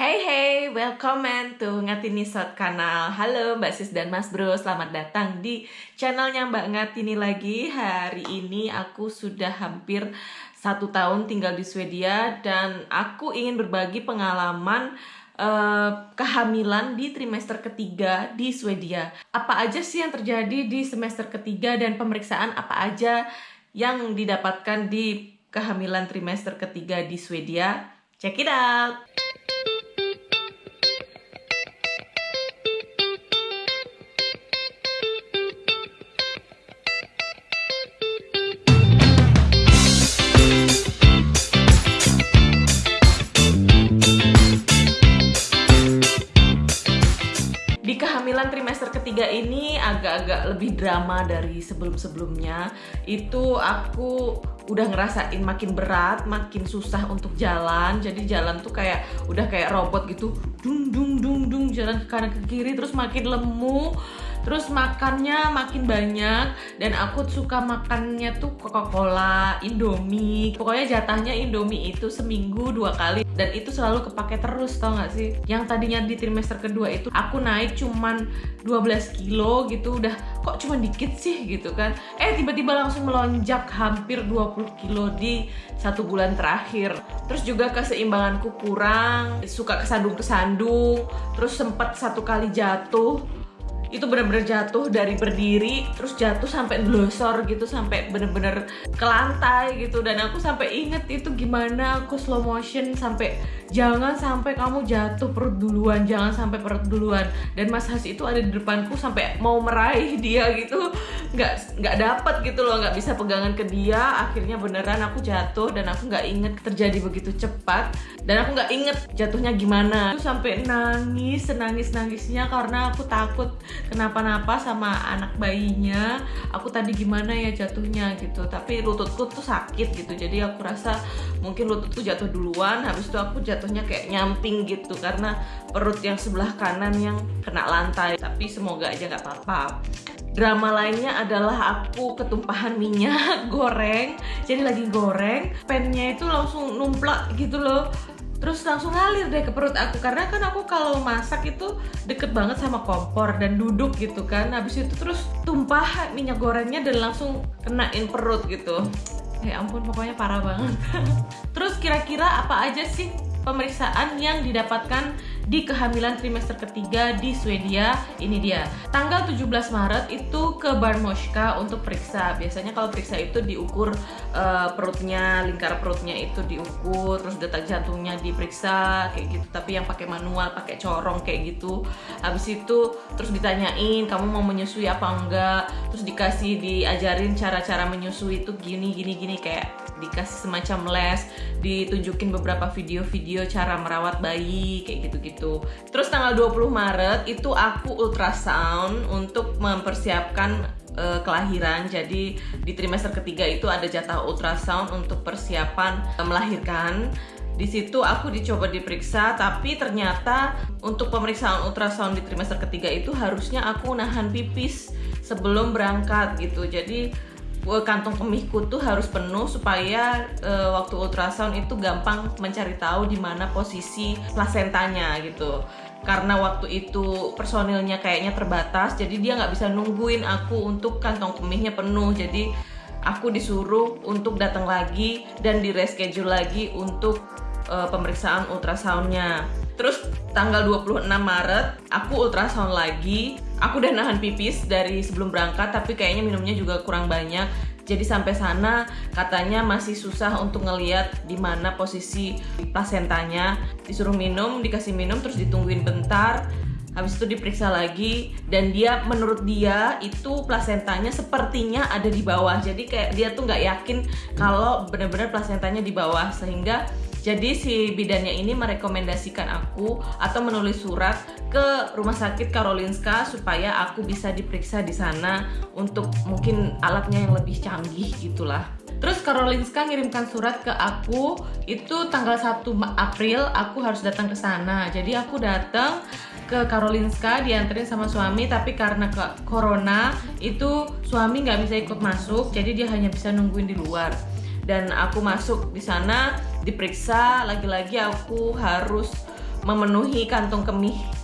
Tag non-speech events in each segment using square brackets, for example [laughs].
Hey hey, welcome to Ngatini Shot Kanal. Halo Mbak Sis dan Mas Bro, selamat datang di channelnya Mbak Ngatini lagi. Hari ini aku sudah hampir satu tahun tinggal di Swedia Dan aku ingin berbagi pengalaman uh, kehamilan di trimester ketiga di Swedia. Apa aja sih yang terjadi di semester ketiga dan pemeriksaan apa aja yang didapatkan di kehamilan trimester ketiga di Swedia? Check it out! Trimester ketiga ini agak-agak lebih drama dari sebelum-sebelumnya. Itu aku udah ngerasain makin berat, makin susah untuk jalan. Jadi jalan tuh kayak udah kayak robot gitu, dung dung dung dung jalan ke kanan ke kiri terus makin lemu terus makannya makin banyak. Dan aku suka makannya tuh Coca-Cola, Indomie. Pokoknya jatahnya Indomie itu seminggu dua kali dan itu selalu kepake terus tau gak sih? Yang tadinya di trimester kedua itu aku naik cuman 12 kilo gitu udah kok cuma dikit sih gitu kan? Eh tiba-tiba langsung melonjak hampir 20 kilo di satu bulan terakhir. Terus juga keseimbanganku kurang suka kesandung-kesandung terus sempat satu kali jatuh itu bener-bener jatuh dari berdiri terus jatuh sampai glosor gitu sampai bener-bener ke lantai gitu. Dan aku sampai inget itu gimana aku slow motion sampai jangan sampai kamu jatuh perut duluan jangan sampai perut duluan. Dan Mas Has itu ada di depanku sampai mau meraih [laughs] dia gitu. Nggak nggak dapet gitu loh nggak bisa pegangan ke dia. Akhirnya beneran aku jatuh dan aku nggak inget terjadi begitu cepat. Dan aku nggak inget jatuhnya gimana. Aku sampai nangis nangis nangisnya karena aku takut kenapa-napa sama anak bayinya aku tadi gimana ya jatuhnya gitu. Tapi lututku tuh sakit gitu jadi aku rasa mungkin lututku jatuh duluan habis itu aku jatuhnya kayak nyamping gitu karena perut yang sebelah kanan yang kena lantai. Tapi semoga aja nggak apa-apa. Drama lainnya adalah aku ketumpahan minyak goreng. Jadi lagi goreng pennya itu langsung numplak gitu loh terus langsung ngalir deh ke perut aku. Karena kan aku kalau masak itu deket banget sama kompor dan duduk gitu kan. Habis itu terus tumpah minyak gorengnya dan langsung kenain perut gitu. Ya ampun pokoknya parah banget. [laughs] Terus kira-kira apa aja sih pemeriksaan yang didapatkan di kehamilan trimester ketiga di Swedia. Ini dia. Tanggal 17 Maret itu ke Barmoshka untuk periksa. Biasanya kalau periksa itu diukur uh, perutnya lingkar perutnya itu diukur terus detak jantungnya diperiksa kayak gitu. Tapi yang pakai manual pakai corong kayak gitu. Habis itu terus ditanyain kamu mau menyusui apa enggak? Terus dikasih diajarin cara-cara menyusui itu gini gini gini kayak dikasih semacam les ditunjukin beberapa video-video cara merawat bayi kayak gitu-gitu gitu. Terus tanggal 20 Maret itu aku ultrasound untuk mempersiapkan uh, kelahiran. Jadi di trimester ketiga itu ada jatah ultrasound untuk persiapan uh, melahirkan. Di situ aku dicoba diperiksa, tapi ternyata untuk pemeriksaan ultrasound di trimester ketiga itu harusnya aku nahan pipis sebelum berangkat gitu. Jadi kantong kemihku tuh harus penuh supaya uh, waktu ultrasound itu gampang mencari tahu di mana posisi plasentanya gitu. Karena waktu itu personilnya kayaknya terbatas jadi dia nggak bisa nungguin aku untuk kantong kemihnya penuh. Jadi aku disuruh untuk datang lagi dan di reschedule lagi untuk uh, pemeriksaan ultrasoundnya. Terus tanggal 26 Maret aku ultrasound lagi aku udah nahan pipis dari sebelum berangkat tapi kayaknya minumnya juga kurang banyak. Jadi sampai sana katanya masih susah untuk ngeliat di mana posisi plasentanya. Disuruh minum dikasih minum terus ditungguin bentar. Habis itu diperiksa lagi dan dia menurut dia itu plasentanya sepertinya ada di bawah. Jadi kayak dia tuh nggak yakin kalau benar-benar plasentanya di bawah. Sehingga jadi si bidannya ini merekomendasikan aku atau menulis surat ke rumah sakit Karolinska supaya aku bisa diperiksa di sana untuk mungkin alatnya yang lebih canggih gitulah. Terus Karolinska ngirimkan surat ke aku itu tanggal 1 April aku harus datang ke sana. Jadi aku datang ke Karolinska dianterin sama suami tapi karena ke corona itu suami nggak bisa ikut masuk jadi dia hanya bisa nungguin di luar dan aku masuk di sana diperiksa lagi-lagi aku harus memenuhi kantung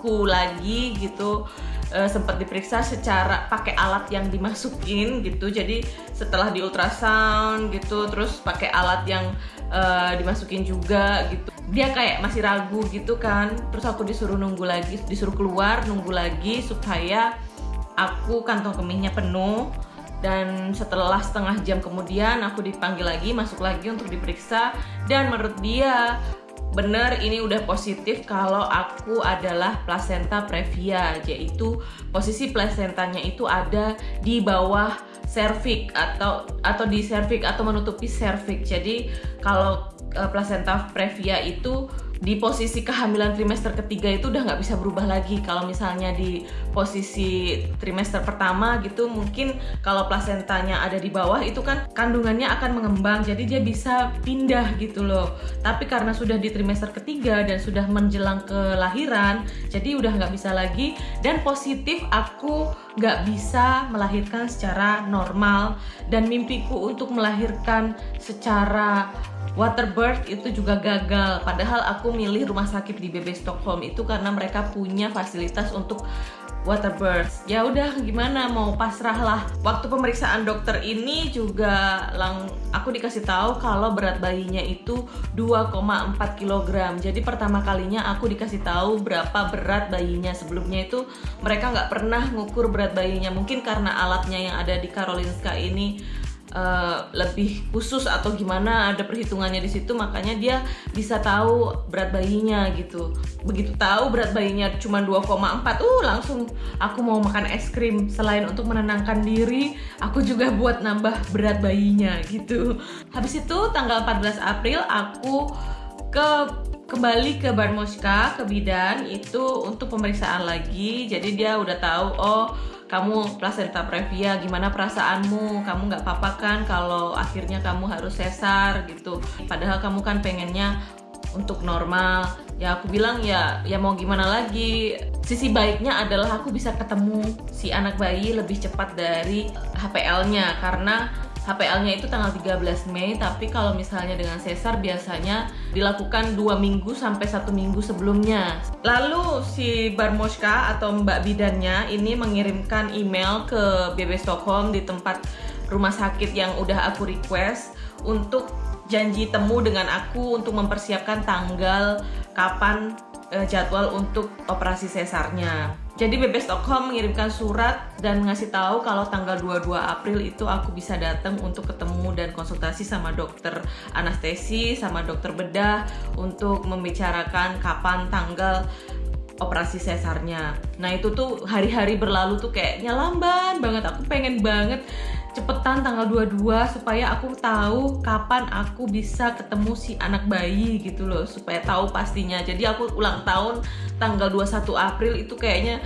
kemihku lagi gitu uh, sempat diperiksa secara pakai alat yang dimasukin gitu. Jadi setelah di ultrasound gitu terus pakai alat yang uh, dimasukin juga gitu. Dia kayak masih ragu gitu kan. Terus aku disuruh nunggu lagi disuruh keluar nunggu lagi supaya aku kantong kemihnya penuh. Dan setelah setengah jam kemudian aku dipanggil lagi masuk lagi untuk diperiksa. Dan menurut dia benar ini udah positif kalau aku adalah placenta previa yaitu posisi placentanya itu ada di bawah cervix atau atau di cervix atau menutupi cervix. Jadi kalau uh, placenta previa itu di posisi kehamilan trimester ketiga itu udah nggak bisa berubah lagi. Kalau misalnya di posisi trimester pertama gitu mungkin kalau plasentanya ada di bawah itu kan kandungannya akan mengembang jadi dia bisa pindah gitu loh. Tapi karena sudah di trimester ketiga dan sudah menjelang kelahiran jadi udah nggak bisa lagi. Dan positif aku nggak bisa melahirkan secara normal. Dan mimpiku untuk melahirkan secara Waterbird itu juga gagal padahal aku milih rumah sakit di BB Stockholm itu karena mereka punya fasilitas untuk Waterbirds. Ya udah gimana mau pasrah lah. Waktu pemeriksaan dokter ini juga lang aku dikasih tahu kalau berat bayinya itu 2,4 kg. Jadi pertama kalinya aku dikasih tahu berapa berat bayinya. Sebelumnya itu mereka nggak pernah ngukur berat bayinya. Mungkin karena alatnya yang ada di Karolinska ini uh, lebih khusus atau gimana ada perhitungannya di situ makanya dia bisa tahu berat bayinya gitu. Begitu tahu berat bayinya cuma 2,4 uh langsung aku mau makan es krim. Selain untuk menenangkan diri aku juga buat nambah berat bayinya gitu. Habis itu tanggal 14 April aku ke kembali ke Barmoska ke bidan itu untuk pemeriksaan lagi. Jadi dia udah tahu oh kamu placenta previa gimana perasaanmu? Kamu nggak apa-apa kan kalau akhirnya kamu harus sesar gitu? Padahal kamu kan pengennya untuk normal. Ya aku bilang ya ya mau gimana lagi? Sisi baiknya adalah aku bisa ketemu si anak bayi lebih cepat dari HPL-nya karena HPL-nya itu tanggal 13 Mei, tapi kalau misalnya dengan sesar biasanya dilakukan dua minggu sampai satu minggu sebelumnya. Lalu si Barmoska atau Mbak Bidannya ini mengirimkan email ke BB Stockholm di tempat rumah sakit yang udah aku request untuk janji temu dengan aku untuk mempersiapkan tanggal kapan uh, jadwal untuk operasi sesarnya. Jadi BB Stockholm mengirimkan surat dan ngasih tahu kalau tanggal 22 April itu aku bisa datang untuk ketemu dan konsultasi sama dokter anestesi sama dokter bedah untuk membicarakan kapan tanggal operasi sesarnya. Nah itu tuh hari-hari berlalu tuh kayaknya lamban banget. Aku pengen banget cepetan tanggal 22 supaya aku tahu kapan aku bisa ketemu si anak bayi gitu loh supaya tahu pastinya. Jadi aku ulang tahun tanggal 21 April itu kayaknya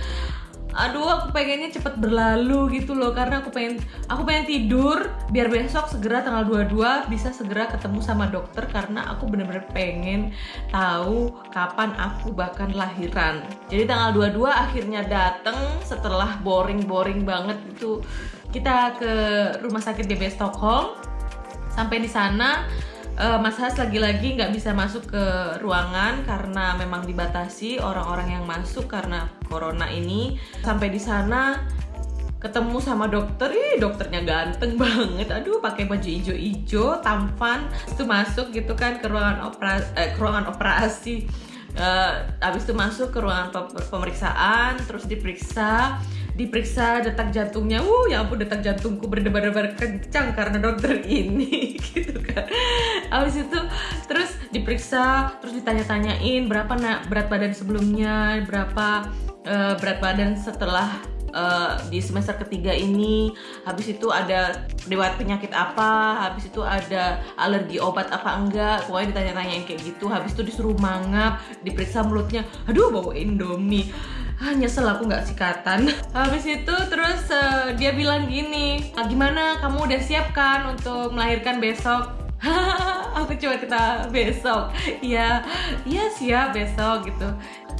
aduh aku pengennya cepet berlalu gitu loh karena aku pengen aku pengen tidur biar besok segera tanggal 22 bisa segera ketemu sama dokter karena aku bener-bener pengen tahu kapan aku bahkan lahiran. Jadi tanggal 22 akhirnya dateng setelah boring-boring banget itu kita ke rumah sakit BB Stockholm. Sampai di sana uh, Mas Has lagi-lagi nggak bisa masuk ke ruangan karena memang dibatasi orang-orang yang masuk karena corona ini. Sampai di sana ketemu sama dokter, ih dokternya ganteng banget, aduh pakai baju hijau-hijau, tampan, itu masuk gitu kan ke ruangan operasi, eh, ke ruangan operasi, uh, habis itu masuk ke ruangan pemeriksaan, terus diperiksa, diperiksa detak jantungnya. Uh ya ampun detak jantungku berdebar-debar kencang karena dokter ini [laughs] gitu kan. Habis itu terus diperiksa terus ditanya-tanyain berapa nak berat badan sebelumnya berapa uh, berat badan setelah uh, di semester ketiga ini. Habis itu ada riwayat penyakit apa habis itu ada alergi obat apa enggak pokoknya ditanya-tanyain kayak gitu. Habis itu disuruh mangap diperiksa mulutnya. Aduh bawa indomie ah nyesel aku nggak sikatan [laughs] habis itu terus uh, dia bilang gini ah, gimana kamu udah siap kan untuk melahirkan besok [laughs] aku coba kita besok [laughs] iya iya siap besok gitu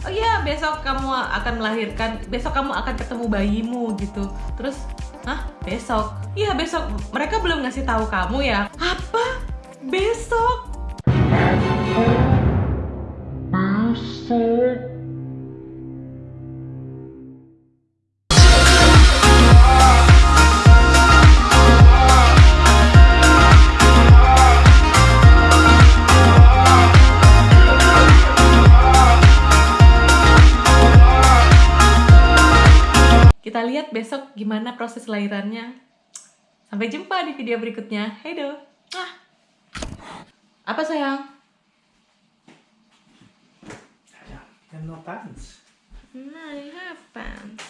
oh iya besok kamu akan melahirkan besok kamu akan ketemu bayimu gitu terus Hah? Besok? Iya besok. Mereka belum ngasih tahu kamu ya. Apa? Besok? sad. Besok gimana proses lahirannya. Sampai jumpa di video berikutnya. Hedo. Ah. Apa sayang? I have no pants. No, you have pants.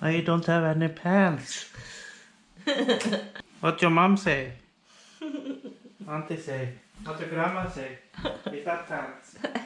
I don't have any pants. [laughs] what your mom say? Auntie say? What your grandma say? Got pants. [laughs]